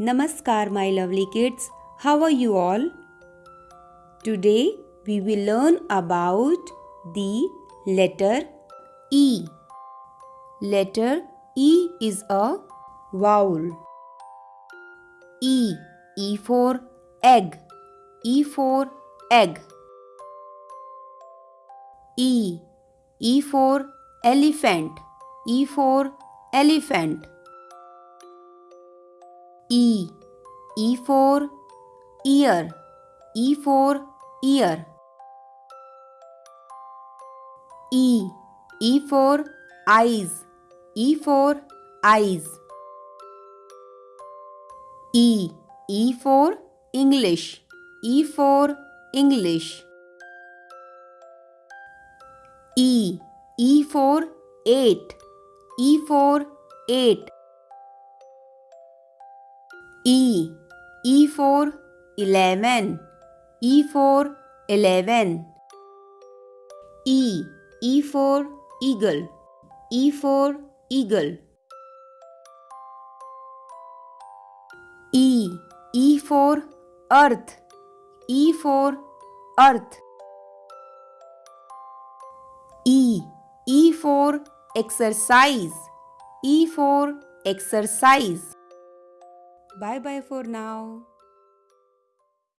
Namaskar, my lovely kids. How are you all? Today we will learn about the letter E. Letter E is a vowel. E. E for egg. E for egg. E. E for elephant. E for elephant. E. E for ear. E for ear. E. E for eyes. E for eyes. E. E for English. E for English. E. E for eight. E for eight. E. E for eleven. E for eleven. E. E for eagle. E for eagle. E. E for earth. E for earth. E. E for exercise. E for exercise. Bye bye for now.